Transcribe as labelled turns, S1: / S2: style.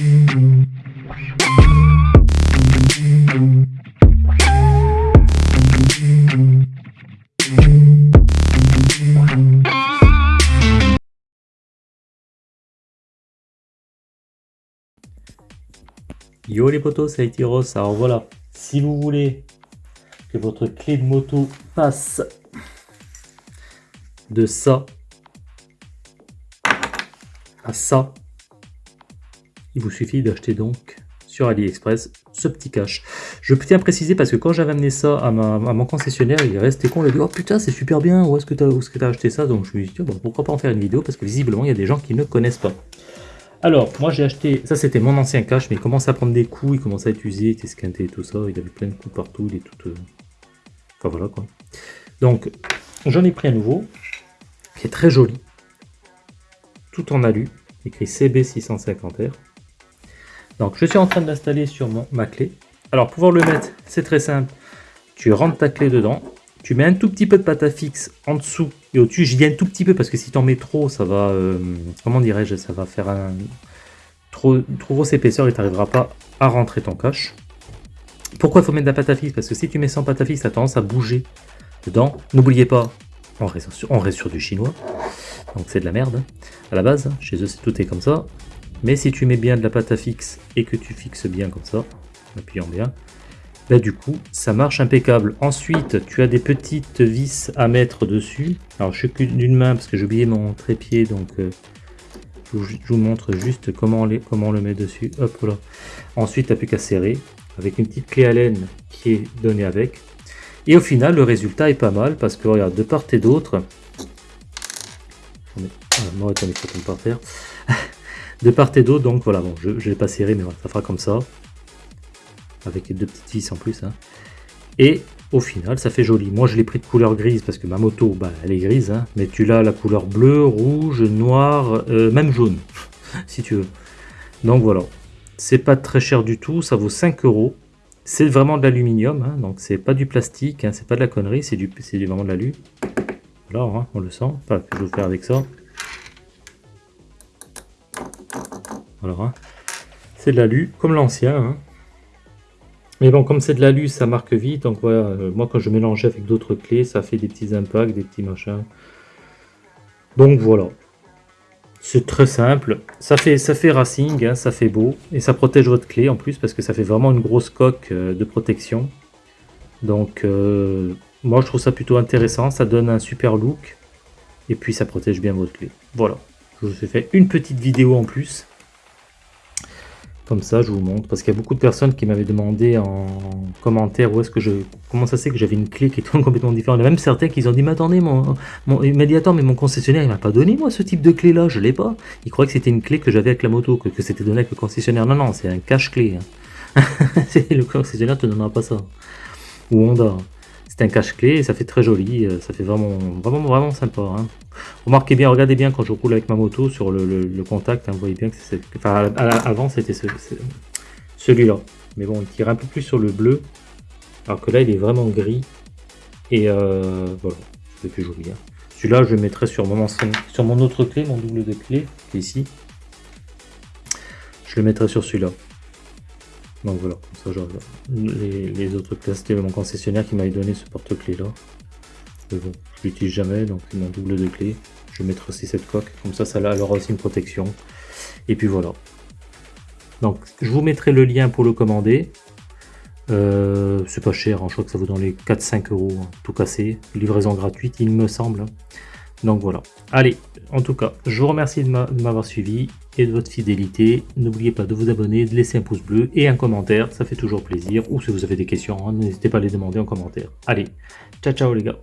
S1: Yo les potos, c'est Itiros. Alors voilà, si vous voulez que votre clé de moto passe de ça à ça, il vous suffit d'acheter donc sur AliExpress ce petit cache. Je tiens à préciser parce que quand j'avais amené ça à, mon concessionnaire, il est resté con, il a dit « Oh putain, c'est super bien, où est-ce que tu as, acheté ça ?» Donc je me suis dit bon, « Pourquoi pas en faire une vidéo ?» Parce que visiblement, il y a des gens qui ne connaissent pas. Alors, moi j'ai acheté, ça c'était mon ancien cache, mais il commence à prendre des coups, il commence à être usé, il était squinté et tout ça, il avait plein de coups partout, il est tout... Euh, enfin voilà quoi. Donc, j'en ai pris un nouveau, qui est très joli, tout en alu, écrit CB650R. Donc, je suis en train d'installer sur mon, ma clé. Alors, pouvoir le mettre, c'est très simple. Tu rentres ta clé dedans, tu mets un tout petit peu de pâte à fixe en dessous et au-dessus. J'y viens un tout petit peu parce que si tu en mets trop, ça va, euh, comment dirais-je, ça va faire un trop, trop grosse épaisseur et tu n'arriveras pas à rentrer ton cache. Pourquoi il faut mettre de la pâte à fixe? Parce que si tu mets sans pâte à fixe, ça a tendance à bouger dedans. N'oubliez pas, on reste, sur, du chinois, donc c'est de la merde à la base. Chez eux, tout est comme ça. Mais si tu mets bien de la pâte à fixe et que tu fixes bien comme ça, en appuyant bien, Là, du coup, ça marche impeccable. Ensuite, tu as des petites vis à mettre dessus. Alors, je suis d'une main parce que j'ai oublié mon trépied, donc euh, je, vous, montre juste comment, on le met dessus. Ensuite, tu n'as plus qu'à serrer avec une petite clé Allen qui est donnée avec. Et au final, le résultat est pas mal parce que regarde, de part et d'autre, moi, par terre. de part et d'autre, donc voilà, bon, je ne vais pas serrer, mais ça fera comme ça avec les deux petites vis en plus. Hein. Et au final, ça fait joli. Moi, je l'ai pris de couleur grise parce que ma moto, bah, elle est grise. Hein. mais tu l'as la couleur bleu, rouge, noir, euh, même jaune, si tu veux. Donc voilà. C'est pas très cher du tout. Ça vaut 5 euros. C'est vraiment de l'aluminium. Hein, donc c'est pas du plastique. c'est pas de la connerie. C'est du, vraiment de l'alu. Voilà, on le sent. Enfin, je vais faire avec ça. Voilà. C'est de l'alu, comme l'ancien. Mais bon, comme c'est de l'alu, ça marque vite. Donc voilà, euh, moi quand je mélange avec d'autres clés, ça fait des petits impacts, des petits machins. Donc voilà. C'est très simple. Ça fait, ça fait racing, hein, ça fait beau. Et ça protège votre clé en plus parce que ça fait vraiment une grosse coque euh, de protection. Donc euh, moi je trouve ça plutôt intéressant. Ça donne un super look. Et puis ça protège bien votre clé. Voilà. Je vous ai fait une petite vidéo en plus. Comme ça, je vous montre. Parce qu'il y a beaucoup de personnes qui m'avaient demandé en commentaire où est-ce que je... Comment ça c'est que j'avais une clé qui est complètement différente. Il y a même certains qui ont dit, mais attendez, mon, mon médiateur, mais mon concessionnaire, il m'a pas donné moi ce type de clé là, je l'ai pas. Il croyait que c'était une clé que j'avais avec la moto, que, c'était donné avec le concessionnaire. Non, non, c'est un cache-clé. Hein. le concessionnaire te donnera pas ça. Ou Honda un cache-clé et ça fait très joli, euh, ça fait vraiment vraiment vraiment sympa. Hein. Remarquez bien, regardez bien quand je roule avec ma moto sur le, contact, hein, vous voyez bien que c'est... Enfin, avant c'était celui-là, mais bon, il tire un peu plus sur le bleu, alors que là il est vraiment gris, et euh, voilà, c'est plus joli. Hein. Celui-là je le mettrai sur mon, sur mon autre clé, mon double de clé, qui est ici. Je le mettrai sur celui-là. Donc voilà, comme ça les, autres clés, c'était mon concessionnaire qui m'avait donné ce porte-clés là. Mais bon, je l'utilise jamais, donc mon double de clé. Je vais mettre aussi cette coque, comme ça, ça aura aussi une protection. Et puis voilà. Donc je vous mettrai le lien pour le commander. Euh, c'est pas cher, hein, je crois que ça vaut dans les 4-5 euros, hein, tout cassé. Livraison gratuite, il me semble. Donc voilà. Allez, en tout cas, je vous remercie de m'avoir suivi et de votre fidélité. N'oubliez pas de vous abonner, de laisser un pouce bleu et un commentaire, ça fait toujours plaisir. Ou si vous avez des questions, n'hésitez pas à les demander en commentaire. Allez, ciao ciao les gars